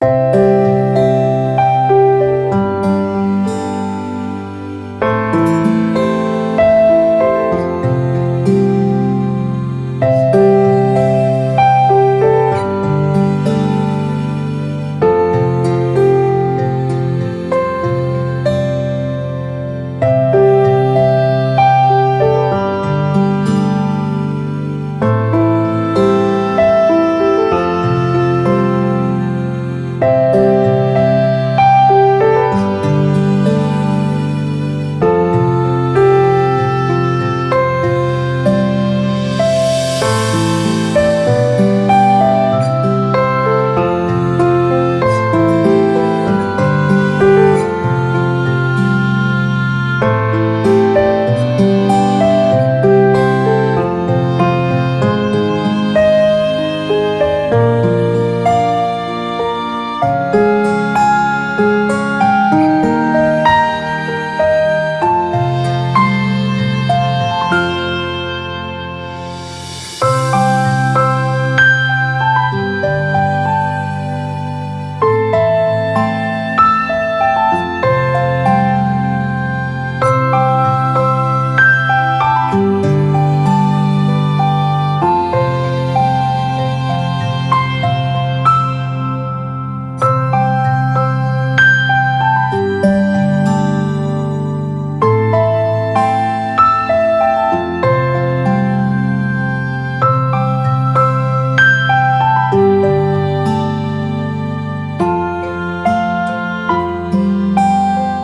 you